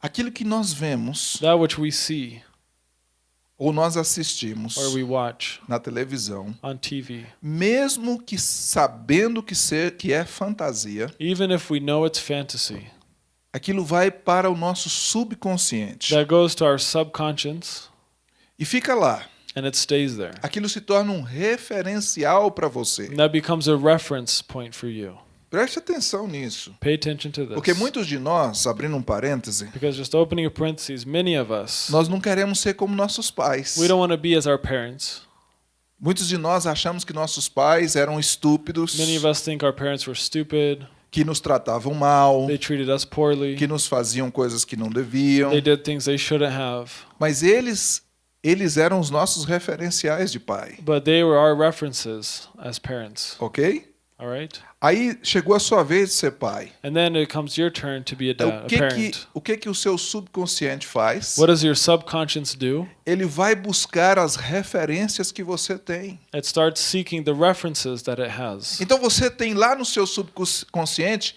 aquilo que nós vemos that which we see ou nós assistimos or we watch na televisão, on TV, mesmo que sabendo que, ser, que é fantasia, even if we know it's fantasy, aquilo vai para o nosso subconsciente that goes to our subconscious e fica lá. and it stays there. Aquilo se torna um referencial para você. And that becomes a reference point for you. Preste atenção nisso. Pay attention to this. Porque muitos de nós, abrindo um parêntese, Because just opening a parentheses, many of us, nós não queremos ser como nossos pais. we don't want to be as our parents. Muitos de nós achamos que nossos pais eram estúpidos, Many of us think our parents were stupid. que nos tratavam mal, They treated us poorly. que nos faziam coisas que não deviam. They did things they shouldn't have. Mas eles eles eram os nossos referenciais de pai, But they were our references as parents. ok? All right? Aí chegou a sua vez de ser pai. And then it comes your turn to be a, dad, o a que que parent. o que que o seu subconsciente faz? What does your subconscious do? Ele vai buscar as referências que você tem. It starts seeking the references that it has. Então você tem lá no seu subconsciente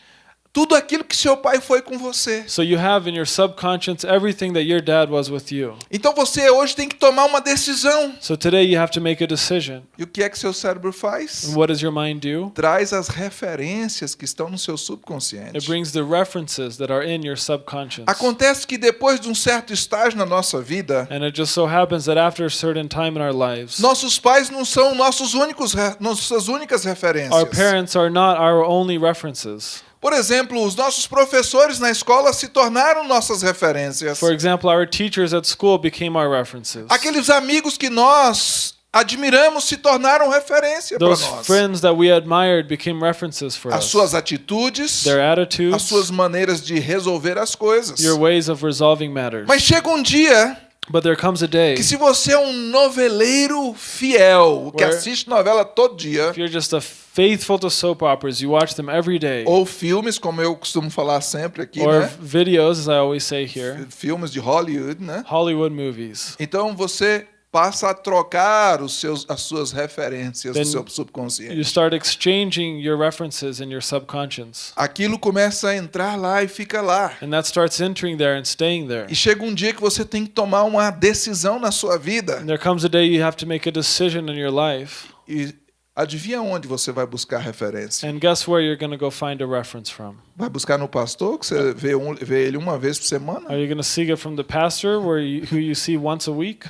tudo aquilo que seu pai foi com você. So you have in your subconscious everything that your dad was with you. Então você hoje tem que tomar uma decisão. So today you have to make a decision. E o que é que seu cérebro faz? And what does your mind do? Traz as referências que estão no seu It subconsciente. brings the references that are in your subconscious. Acontece que depois de um certo estágio na nossa vida, And it just so happens that after a certain time in our lives, nossos pais não são nossos únicos nossas únicas our referências. parents are not our only references. Por exemplo, os nossos professores na escola se tornaram nossas referências. For example, our teachers at school became our references. Aqueles amigos que nós admiramos se tornaram referência para nós. friends that we admired became references for As us. suas atitudes, Their as attitudes, suas maneiras de resolver as coisas. your ways of resolving matters. Mas chega um dia But there comes a day que se você é um noveleiro fiel, que assiste novela todo dia, if you're just a faithful to soap operas, you watch them every day, ou filmes, como eu costumo falar sempre aqui, or né? videos, as I always say here, Filmes de Hollywood, né? Hollywood movies. Então você passa a trocar os seus, as suas referências Then do seu You subconsciente. start exchanging your references in your subconscious. Aquilo começa a entrar lá e fica lá. And that starts entering there and staying there. E chega um dia que você tem que tomar uma decisão na sua vida. And there comes a day you have to make a decision in your life. E adivinha onde você vai buscar referência? And guess where you're going to go find a reference from? Vai buscar no pastor, que você vê, um, vê ele uma vez por semana? Are you going to seek it from the pastor where you, who you see once a week?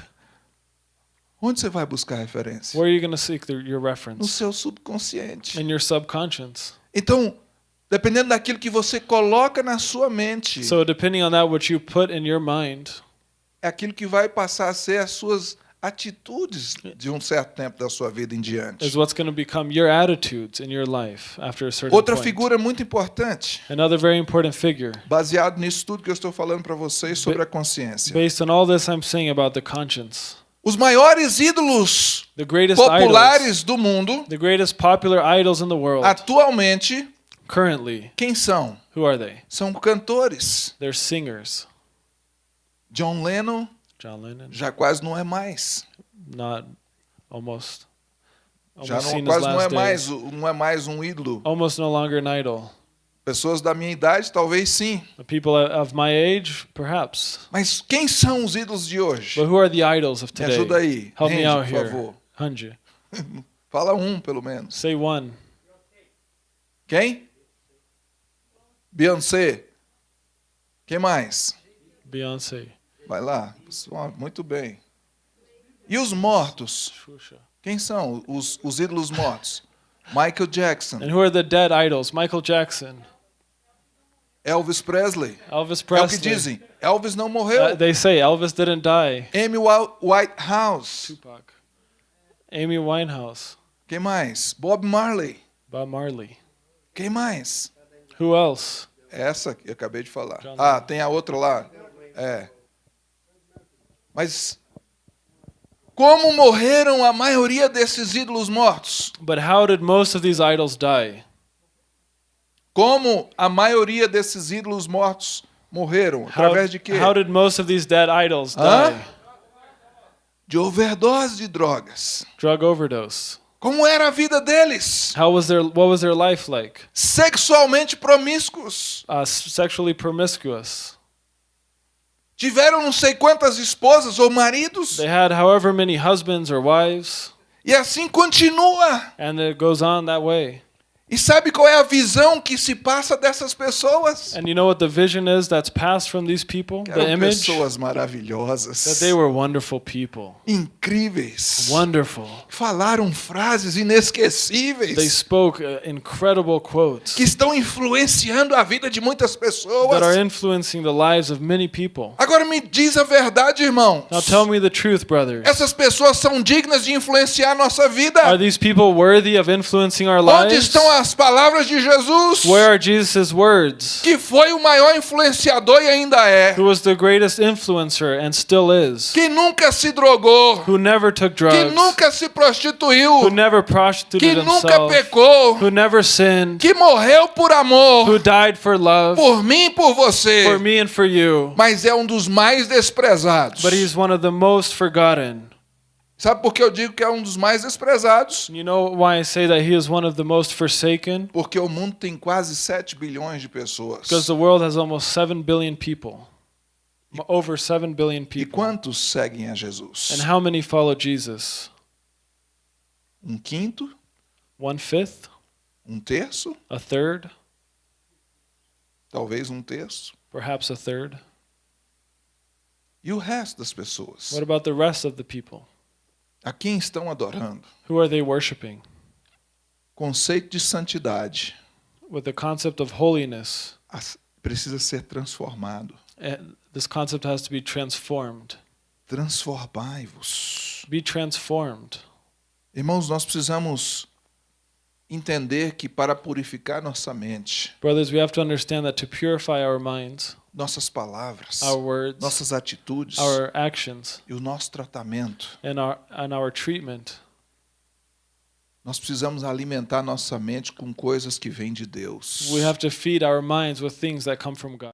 Onde você vai buscar referência? Where are you going to seek the, your No reference? seu subconsciente. In your subconscious. Então, dependendo daquilo que você coloca na sua mente, So depending on that what you put in your mind, é aquilo que vai passar a ser as suas atitudes de um certo tempo da sua vida em diante. is what's going to become your attitudes in your life after a certain Outra point. figura muito importante, Another very important figure. baseado nisso tudo que eu estou falando para vocês sobre a consciência. Based on all this I'm saying about the conscience. Os maiores ídolos The greatest idols, populares do mundo, the greatest popular idols in the world atualmente, currently, quem são? who are they? São cantores. They're singers. John Lennon John Lennon, já quase não é mais. not almost Já almost não, seen his quase não é mais, não é mais um ídolo. Almost no longer an idol. Pessoas da minha idade, talvez sim. The people of my age, perhaps. Mas quem são os ídolos de hoje? But who are the idols of Me ajuda today? aí. Help me out por here. favor. Hanji. Fala um, pelo menos. Say one. Quem? Beyoncé. Quem mais? Beyonce. Vai lá. Muito bem. E os mortos? Quem são os, os ídolos mortos? Michael Jackson, And who are the dead idols? Michael Jackson, Elvis Presley. Elvis É o que Presley. dizem. Elvis não morreu. Uh, they say Elvis didn't die. Amy Whitehouse. Tupac. Amy Winehouse. Quem mais? Bob Marley. Bob Marley. Quem mais? Who else? Essa que eu acabei de falar. John Ah, Lennon. tem a outra lá. É. Mas como morreram a maioria desses ídolos mortos? But how did most of these idols die? Como a maioria desses ídolos mortos morreram? How, Através de quê? how did most of these dead idols Hã? die? De overdose de drogas. Drug overdose. Como era a vida deles? How was their what was their life like? Sexualmente promíscuos. Uh, sexually promiscuous. tiveram não sei quantas esposas ou maridos, They had however many husbands or wives, e assim continua. and it goes on that way. E sabe qual é a visão que se passa dessas pessoas? And you know what the vision is that's passed from these people? Que The eram image? pessoas That maravilhosas, they were wonderful people. incríveis, Wonderful. falaram frases They inesquecíveis spoke uh, incredible quotes que estão influenciando a vida de muitas that are pessoas. influencing the lives of many people. Agora me diz a verdade, irmão. Now tell me the truth, brothers. Essas pessoas são dignas de influenciar a nossa vida. Are these people worthy of influencing our Onde lives? estão as palavras de Jesus? Where are Jesus' words? Que foi o maior influenciador e ainda é. Who was the greatest influencer and still is? Que nunca se drogou. Who never took Que drugs? nunca se Who prostituiu. never Que prostituted nunca himself? pecou. Who never sinned? Que morreu por amor. Who died for love? Por mim e por você. For me and for you. Mas é um dos mais desprezados. But he's one of the most forgotten. Sabe por que eu digo que é um dos mais desprezados? You know why I say that he is one of the most forsaken? Porque o mundo tem quase 7 bilhões de pessoas. Because the world has almost 7 billion people. Over 7 billion E people. quantos seguem a Jesus? And how many follow Jesus? Um quinto? One fifth? Um terço? A third? Talvez um terço. Perhaps a third? E o resto das pessoas? What about the rest of the people? A quem estão adorando? Who are they worshiping? Conceito de santidade With the concept of holiness, precisa ser transformado. and this concept has to be transformed. Transformai-vos. Be transformed. Irmãos, nós precisamos entender que para purificar nossa mente, Brothers, we have to understand that to purify our minds, nossas palavras, our words, nossas atitudes our actions, e o nosso tratamento, and our and our treatment, nós precisamos alimentar nossa mente com coisas que vêm de Deus. we have to feed our minds with things that come from God.